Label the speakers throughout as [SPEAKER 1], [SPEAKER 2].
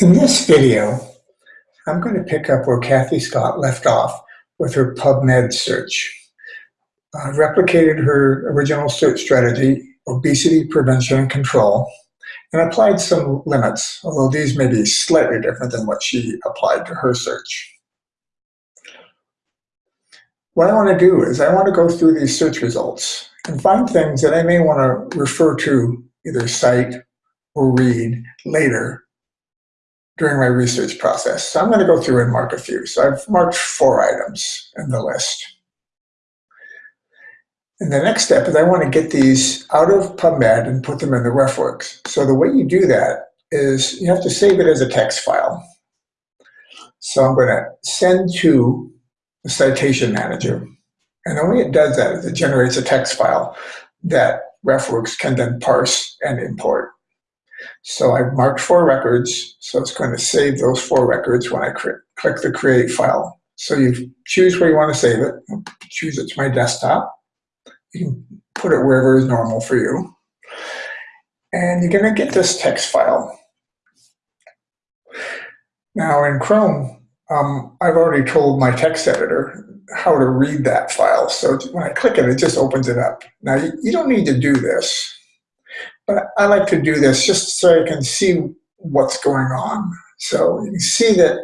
[SPEAKER 1] In this video, I'm going to pick up where Kathy Scott left off with her PubMed search. I replicated her original search strategy, obesity prevention and control, and applied some limits, although these may be slightly different than what she applied to her search. What I want to do is I want to go through these search results and find things that I may want to refer to, either cite or read later during my research process. So I'm going to go through and mark a few. So I've marked four items in the list. And the next step is I want to get these out of PubMed and put them in the RefWorks. So the way you do that is you have to save it as a text file. So I'm going to send to the citation manager. And the way it does that is it generates a text file that RefWorks can then parse and import. So I've marked four records, so it's going to save those four records when I click the create file. So you choose where you want to save it, choose it to my desktop. You can put it wherever is normal for you. And you're going to get this text file. Now in Chrome, um, I've already told my text editor how to read that file. So when I click it, it just opens it up. Now you don't need to do this. But I like to do this just so I can see what's going on. So you can see that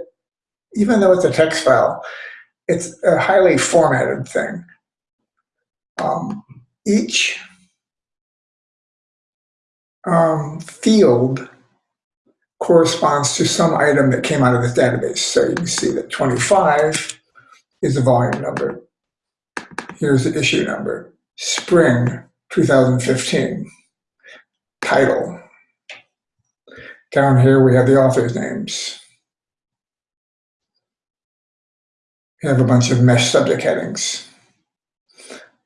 [SPEAKER 1] even though it's a text file, it's a highly formatted thing. Um, each um, field corresponds to some item that came out of this database. So you can see that 25 is the volume number. Here's the issue number, spring 2015 title. Down here we have the author's names. We have a bunch of MeSH subject headings,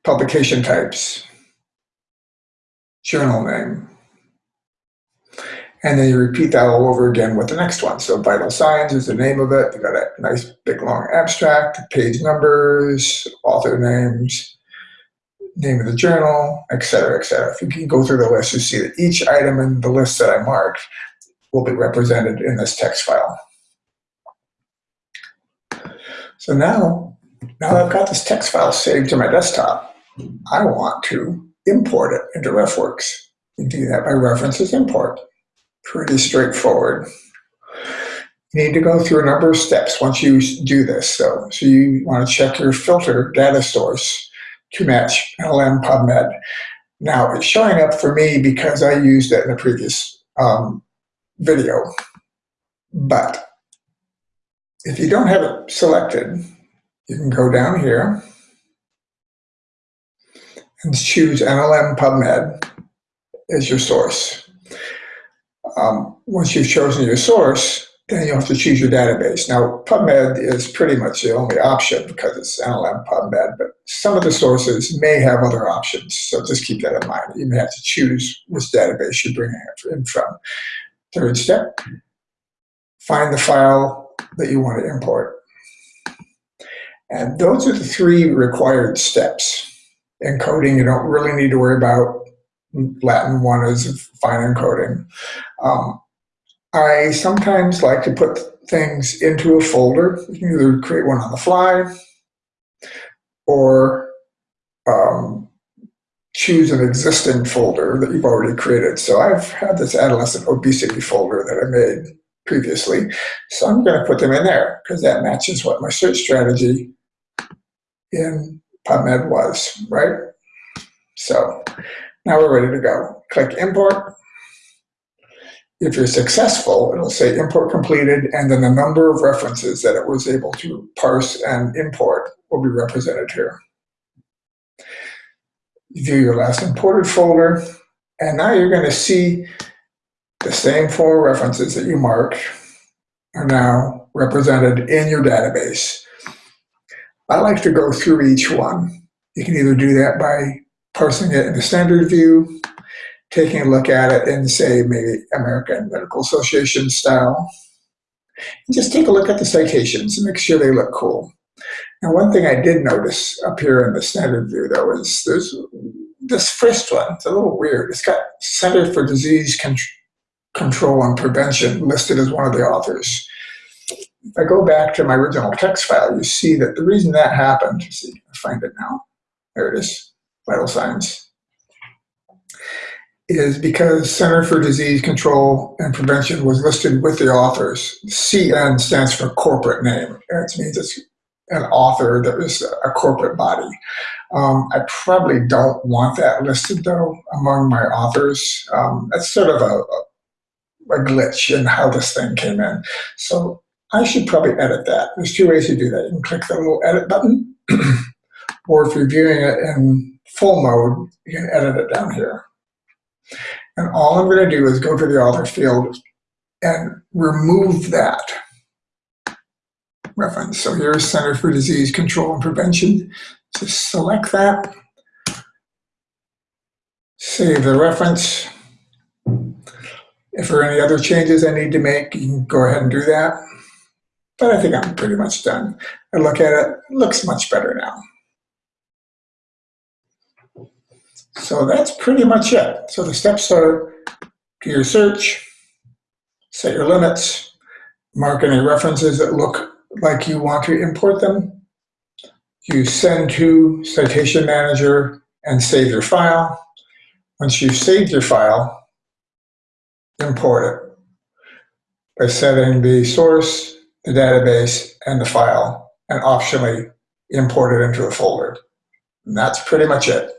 [SPEAKER 1] publication types, journal name. And then you repeat that all over again with the next one. So vital signs is the name of it. You got a nice big long abstract, page numbers, author names, name of the journal, et cetera, et cetera. If you can go through the list, you see that each item in the list that I marked will be represented in this text file. So now, now I've got this text file saved to my desktop, I want to import it into RefWorks. You do that by references import. Pretty straightforward. You need to go through a number of steps once you do this. So, so you want to check your filter data source to match NLM PubMed. Now, it's showing up for me because I used it in a previous um, video. But if you don't have it selected, you can go down here and choose NLM PubMed as your source. Um, once you've chosen your source, then you have to choose your database. Now, PubMed is pretty much the only option because it's NLM PubMed, but some of the sources may have other options. So just keep that in mind. You may have to choose which database you're bringing in from. Third step, find the file that you want to import. And those are the three required steps. Encoding, you don't really need to worry about. Latin one is fine encoding. Um, I sometimes like to put things into a folder. You can either create one on the fly or um, choose an existing folder that you've already created. So I've had this adolescent obesity folder that I made previously. So I'm going to put them in there because that matches what my search strategy in PubMed was, right? So now we're ready to go. Click import. If you're successful, it'll say import completed, and then the number of references that it was able to parse and import will be represented here. View your last imported folder, and now you're going to see the same four references that you marked are now represented in your database. I like to go through each one. You can either do that by parsing it in the standard view, taking a look at it in, say, maybe American Medical Association style. And just take a look at the citations and make sure they look cool. Now, one thing I did notice up here in the standard view, though, is there's this first one. It's a little weird. It's got Center for Disease Con control and prevention listed as one of the authors. If I go back to my original text file, you see that the reason that happened, see, I find it now, there it is, vital signs, is because Center for Disease Control and Prevention was listed with the authors. CN stands for corporate name. It means it's an author that is a corporate body. Um, I probably don't want that listed though among my authors. Um, that's sort of a, a glitch in how this thing came in. So I should probably edit that. There's two ways to do that. You can click the little edit button, or if you're viewing it in full mode, you can edit it down here. And all I'm going to do is go to the author field and remove that reference. So here's Center for Disease Control and Prevention. Just select that, save the reference. If there are any other changes I need to make, you can go ahead and do that. But I think I'm pretty much done. I look at it, it looks much better now. So that's pretty much it. So the steps are do your search, set your limits, mark any references that look like you want to import them. You send to Citation Manager and save your file. Once you've saved your file, import it by setting the source, the database, and the file, and optionally import it into a folder. And that's pretty much it.